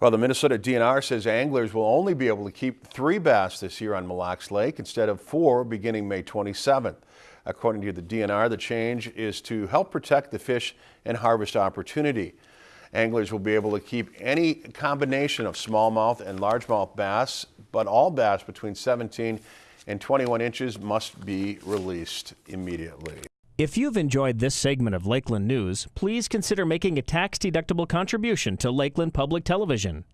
Well, the Minnesota DNR says anglers will only be able to keep three bass this year on Mille Lacs Lake instead of four beginning May 27th. According to the DNR, the change is to help protect the fish and harvest opportunity. Anglers will be able to keep any combination of smallmouth and largemouth bass, but all bass between 17 and 21 inches must be released immediately. If you've enjoyed this segment of Lakeland News, please consider making a tax-deductible contribution to Lakeland Public Television.